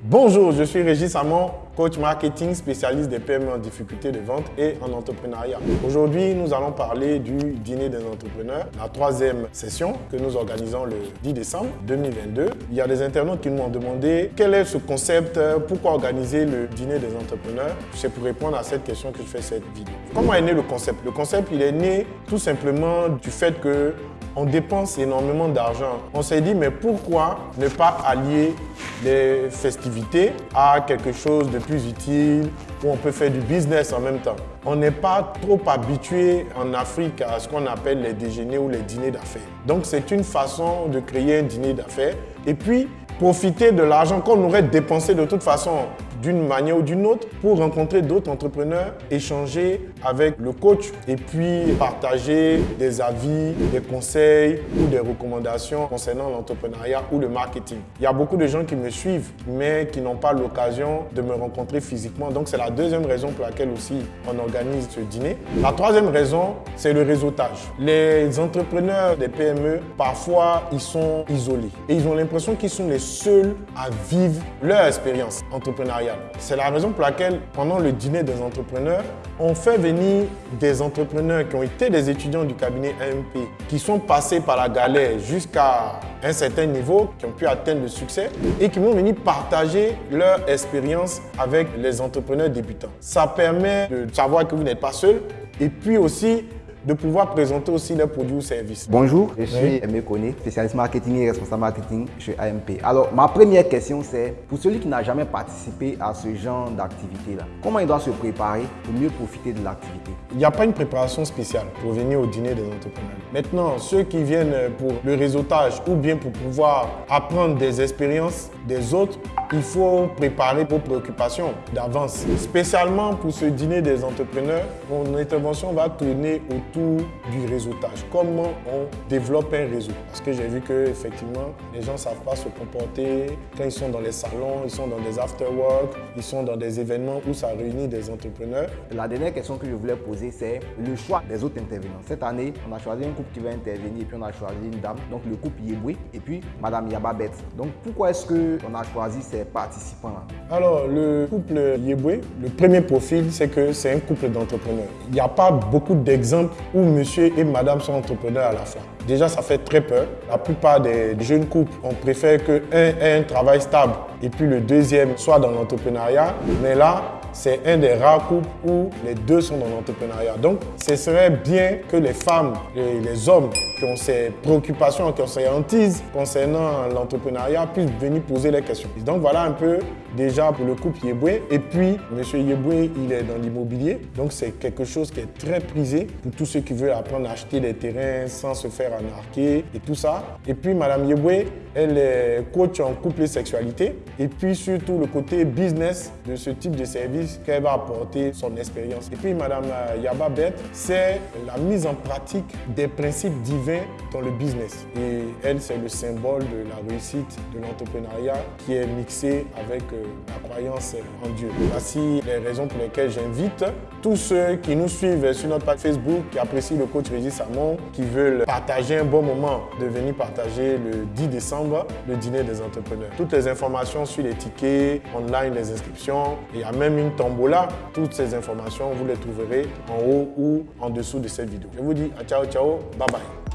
Bonjour, je suis Régis Samon, coach marketing spécialiste des PME en difficulté de vente et en entrepreneuriat. Aujourd'hui, nous allons parler du dîner des entrepreneurs, la troisième session que nous organisons le 10 décembre 2022. Il y a des internautes qui nous ont demandé quel est ce concept, pourquoi organiser le dîner des entrepreneurs. C'est pour répondre à cette question que je fais cette vidéo. Comment est né le concept? Le concept, il est né tout simplement du fait que on dépense énormément d'argent. On s'est dit, mais pourquoi ne pas allier les festivités à quelque chose de plus utile où on peut faire du business en même temps? On n'est pas trop habitué en Afrique à ce qu'on appelle les déjeuners ou les dîners d'affaires. Donc c'est une façon de créer un dîner d'affaires et puis profiter de l'argent qu'on aurait dépensé de toute façon d'une manière ou d'une autre pour rencontrer d'autres entrepreneurs, échanger avec le coach et puis partager des avis, des conseils ou des recommandations concernant l'entrepreneuriat ou le marketing. Il y a beaucoup de gens qui me suivent mais qui n'ont pas l'occasion de me rencontrer physiquement. Donc c'est la deuxième raison pour laquelle aussi on organise ce dîner. La troisième raison, c'est le réseautage. Les entrepreneurs des PME, parfois, ils sont isolés et ils ont l'impression qu'ils sont les seuls à vivre leur expérience entrepreneuriale. C'est la raison pour laquelle, pendant le dîner des entrepreneurs, on fait venir des entrepreneurs qui ont été des étudiants du cabinet AMP, qui sont passés par la galère jusqu'à un certain niveau, qui ont pu atteindre le succès et qui vont venir partager leur expérience avec les entrepreneurs débutants. Ça permet de savoir que vous n'êtes pas seul et puis aussi de pouvoir présenter aussi leurs produits ou services. Bonjour, je suis Aimé Koné, spécialiste marketing et responsable marketing chez AMP. Alors, ma première question, c'est pour celui qui n'a jamais participé à ce genre d'activité-là, comment il doit se préparer pour mieux profiter de l'activité? Il n'y a pas une préparation spéciale pour venir au dîner des entrepreneurs. Maintenant, ceux qui viennent pour le réseautage ou bien pour pouvoir apprendre des expériences des autres, il faut préparer vos préoccupations d'avance. Spécialement pour ce dîner des entrepreneurs, mon intervention va tourner autour du réseautage. Comment on développe un réseau? Parce que j'ai vu que effectivement, les gens ne savent pas se comporter quand ils sont dans les salons, ils sont dans des after-work, ils sont dans des événements où ça réunit des entrepreneurs. La dernière question que je voulais poser, c'est le choix des autres intervenants. Cette année, on a choisi un couple qui va intervenir et puis on a choisi une dame, donc le couple Yeboué et puis Madame Yababet. Donc pourquoi est-ce qu'on a choisi ces participants Alors, le couple Yeboué, le premier profil, c'est que c'est un couple d'entrepreneurs. Il n'y a pas beaucoup d'exemples où monsieur et madame sont entrepreneurs à la fois. Déjà, ça fait très peur. La plupart des jeunes couples, on préfère qu'un ait un travail stable et puis le deuxième soit dans l'entrepreneuriat. Mais là, c'est un des rares couples où les deux sont dans l'entrepreneuriat. Donc, ce serait bien que les femmes et les hommes qui ont ces préoccupations, qui ont ces hantises concernant l'entrepreneuriat puissent venir poser les questions. Donc, voilà un peu déjà pour le couple Yeboué. Et puis, M. Yeboué, il est dans l'immobilier. Donc, c'est quelque chose qui est très prisé pour tous ceux qui veulent apprendre à acheter des terrains sans se faire anarquer et tout ça. Et puis, Mme Yeboué, elle est coach en couple et sexualité. Et puis, surtout, le côté business de ce type de service qu'elle va apporter son expérience. Et puis, Madame Yaba c'est la mise en pratique des principes divins dans le business. Et elle, c'est le symbole de la réussite de l'entrepreneuriat qui est mixé avec euh, la croyance en Dieu. Voici les raisons pour lesquelles j'invite tous ceux qui nous suivent sur notre page Facebook, qui apprécient le coach Régis Samon, qui veulent partager un bon moment, de venir partager le 10 décembre le dîner des entrepreneurs. Toutes les informations sur les tickets, online, les inscriptions, il y a même tombola. Toutes ces informations, vous les trouverez en haut ou en dessous de cette vidéo. Je vous dis à ciao, ciao, bye bye.